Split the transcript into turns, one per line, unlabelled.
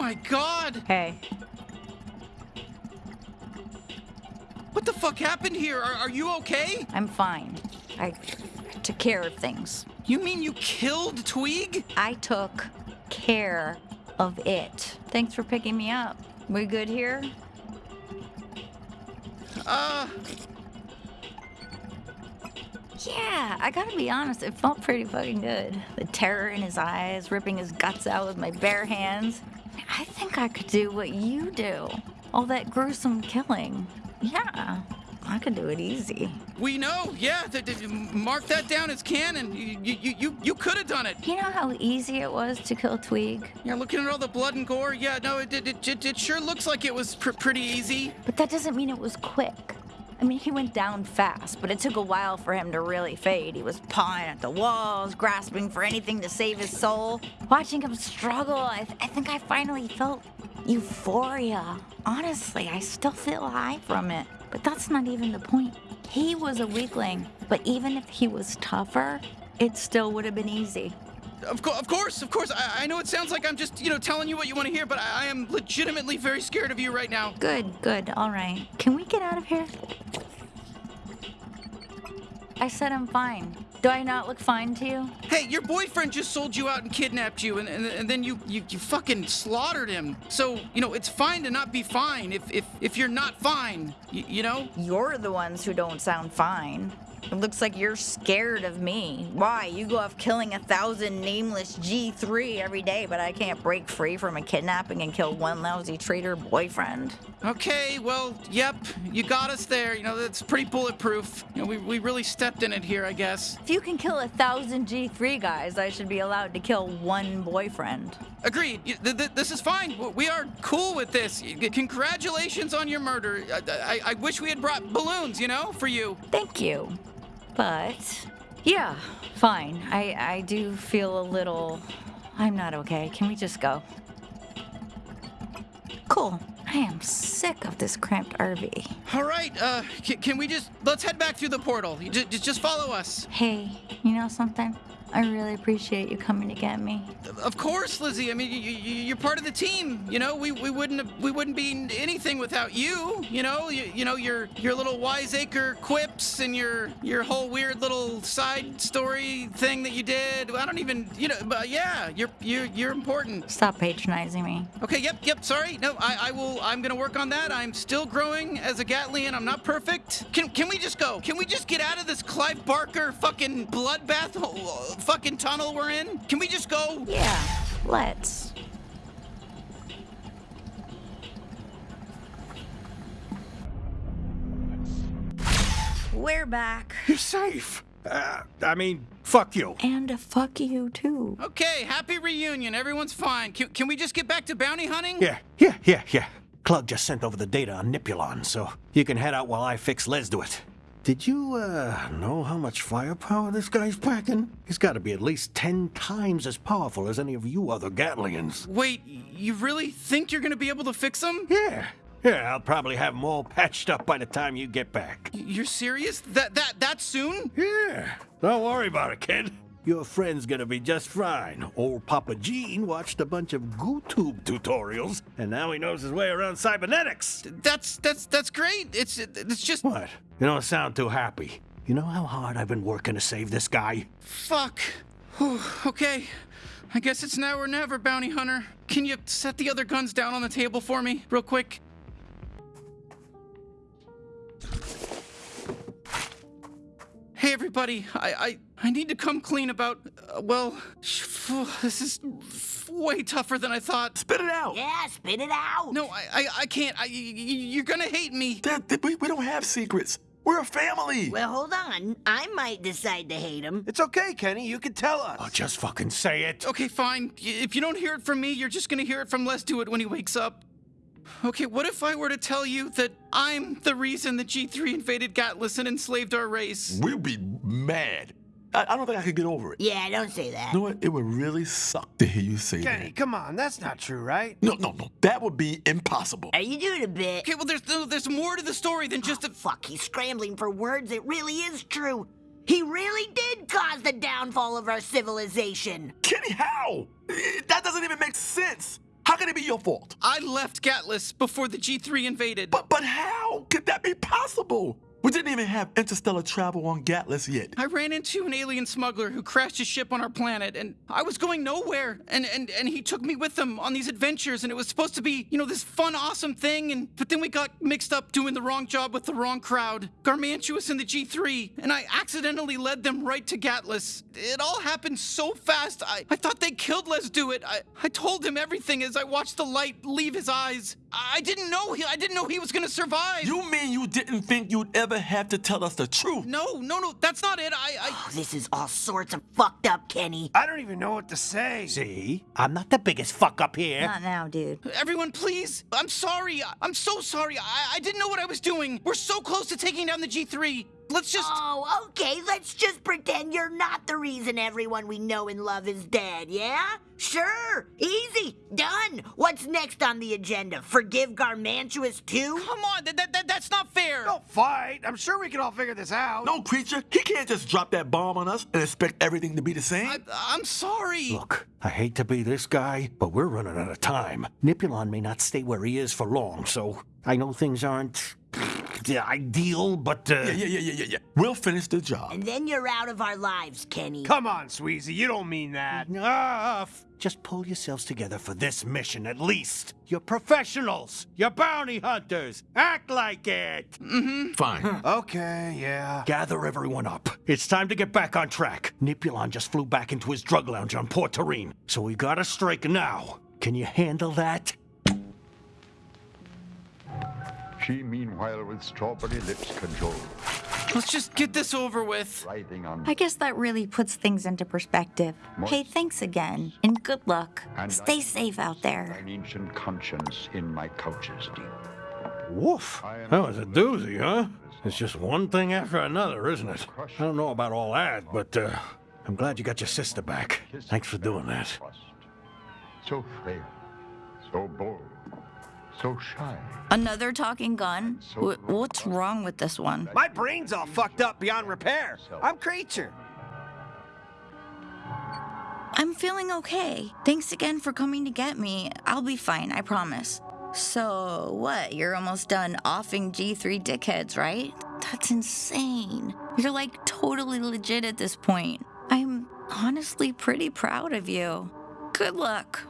my god!
Hey,
What the fuck happened here? Are, are you okay?
I'm fine. I took care of things.
You mean you killed Tweeg?
I took care of it. Thanks for picking me up. We good here?
Uh,
Yeah, I gotta be honest, it felt pretty fucking good. The terror in his eyes, ripping his guts out with my bare hands. I think I could do what you do. All that gruesome killing. Yeah, I could do it easy.
we know. Yeah, th- th- mark that down as canon. You, you, you, you could have done it.
You know how easy it was to kill Tweeg?
Yeah, looking at all the blood and gore. Yeah, no, it, it, it, it, it sure looks like it was pr- pretty easy.
But that doesn't mean it was quick. I mean, he went down fast, but it took a while for him to really fade. He was pawing at the walls, grasping for anything to save his soul. Watching him struggle, I, th- I think I finally felt euphoria. Honestly, I still feel high from it. But that's not even the point. He was a weakling, but even if he was tougher, it still would have been easy.
Of, co- of course, of course. I, I know it sounds like I'm just, you know, telling you what you want to hear, but I, I am legitimately very scared of you right now.
Good, good, all right. Can we get out of here? I said I'm fine. Do I not look fine to you?
Hey, your boyfriend just sold you out and kidnapped you, and, and, and then you, you you fucking slaughtered him. So you know it's fine to not be fine if if if you're not fine. Y- you know.
You're the ones who don't sound fine. It looks like you're scared of me. Why? You go off killing a thousand nameless G3 every day, but I can't break free from a kidnapping and kill one lousy traitor boyfriend.
Okay, well, yep, you got us there. You know that's pretty bulletproof. You know we we really stepped in it here, I guess.
If you can kill a thousand G3 guys, I should be allowed to kill one boyfriend.
Agreed. Y- th- th- this is fine. We are cool with this. Congratulations on your murder. I, I, I wish we had brought balloons, you know, for you.
Thank you. But, yeah, fine. I, I do feel a little. I'm not okay. Can we just go? Cool. I am sick of this cramped RV.
All right. Uh, c- can we just let's head back through the portal? You Just just follow us.
Hey, you know something? I really appreciate you coming to get me.
Of course, Lizzie. I mean, you, you're part of the team. You know, we, we wouldn't have, we wouldn't be anything without you. You know, you, you know your your little wiseacre quips and your your whole weird little side story thing that you did. I don't even, you know, but yeah, you're you're you're important.
Stop patronizing me.
Okay, yep, yep. Sorry, no, I, I will. I'm gonna work on that. I'm still growing as a Gatlian. I'm not perfect. Can can we just go? Can we just get out of this Clive Barker fucking bloodbath fucking tunnel we're in? Can we just go?
Yeah, let's. We're back.
You're safe. Uh, I mean, fuck you.
And fuck you too.
Okay, happy reunion. Everyone's fine. Can, can we just get back to bounty hunting?
Yeah, yeah, yeah, yeah. Clug just sent over the data on Nipulon, so you can head out while I fix Lezduit. Did you, uh, know how much firepower this guy's packing? He's gotta be at least ten times as powerful as any of you other Gatlians.
Wait, you really think you're gonna be able to fix him?
Yeah, yeah, I'll probably have them all patched up by the time you get back.
You're serious? That that that soon?
Yeah, don't worry about it, kid. Your friend's gonna be just fine. Old Papa Gene watched a bunch of GooTube tutorials, and now he knows his way around cybernetics.
That's that's that's great. It's it's just
What? You don't sound too happy. You know how hard I've been working to save this guy?
fuck. Whew, okay. I guess it's now or never, bounty hunter. Can you set the other guns down on the table for me, real quick? Hey everybody, I I, I need to come clean about uh, well, this is way tougher than I thought.
Spit it out.
Yeah, spit it out.
No, I I, I can't. I, y- y- you're gonna hate me.
That, that- we, we don't have secrets. We're a family.
Well, hold on. I might decide to hate him.
It's okay, Kenny. You can tell us.
Oh, just fucking say it.
Okay, fine. If you don't hear it from me, you're just gonna hear it from Lezduit when he wakes up. Okay, what if I were to tell you that I'm the reason the G3 invaded Gatlas and enslaved our race?
We'll be mad. I, I don't think I could get over it.
Yeah, don't say that.
You know what? It would really suck to hear you say
Kenny,
that.
come on. That's not true, right?
No, no, no. That would be impossible.
Are you doing a bit?
Okay, well, there's no, there's more to the story than just oh, a.
Fuck, he's scrambling for words. It really is true. He really did cause the downfall of our civilization.
Kenny, how? That doesn't even make sense. It be your fault?
I left Gatlas before the G3 invaded.
But but how could that be possible? We didn't even have interstellar travel on Gatlas yet.
I ran into an alien smuggler who crashed his ship on our planet, and I was going nowhere. And, and, and he took me with him on these adventures, and it was supposed to be, you know, this fun, awesome thing. And but then we got mixed up doing the wrong job with the wrong crowd. Garmantuous and the G3, and I accidentally led them right to Gatlas. It all happened so fast. I, I thought they killed Lezduit. I, I told him everything as I watched the light leave his eyes. I didn't know he I didn't know he was gonna survive.
You mean you didn't think you'd ever have to tell us the truth?
No, no, no, that's not it. I, I
Oh, this is all sorts of fucked up, Kenny.
I don't even know what to say.
See? I'm not the biggest fuck up here.
Not now, dude.
Everyone, please. I'm sorry. I- I'm so sorry. I, I didn't know what I was doing. We're so close to taking down the G3. Let's just.
Oh, okay, let's just pretend you're not the reason everyone we know and love is dead, yeah? Sure, easy, done. What's next on the agenda? Forgive Garmantuous too?
Come on, that, that, that, that's not fair.
Don't fight. I'm sure we can all figure this out.
No, creature, he can't just drop that bomb on us and expect everything to be the same.
I, I'm sorry.
Look, I hate to be this guy, but we're running out of time. Nipulon may not stay where he is for long, so I know things aren't the ideal, but uh,
yeah, yeah, yeah, yeah, yeah, yeah. We'll finish the job.
And then you're out of our lives, Kenny.
Come on, Sweezy. You don't mean that.
F- just pull yourselves together for this mission at least. You're professionals. You're bounty hunters. Act like it. Mm-hmm.
Fine.
Okay, yeah.
Gather everyone up. It's time to get back on track. Nipulon just flew back into his drug lounge on Port Terine, so we gotta strike now. Can you handle that?
She, meanwhile, with strawberry lips controlled,
Let's just get this over with.
I guess that really puts things into perspective. Hey, thanks again, and good luck.
And
Stay
I-
safe out there.
thine ancient conscience in my couches deep.
Woof. That was a doozy, huh? It's just one thing after another, isn't it? I don't know about all that, but uh, I'm glad you got your sister back. Thanks for doing that.
So frail, so bold, so shy.
Another talking gun? Wh- what's wrong with this one?
My brain's all fucked up beyond repair. I'm creature.
I'm feeling okay. Thanks again for coming to get me. I'll be fine, I promise. So, what? You're almost done offing G3 dickheads, right? That's insane. You're like totally legit at this point. I'm honestly pretty proud of you. Good luck.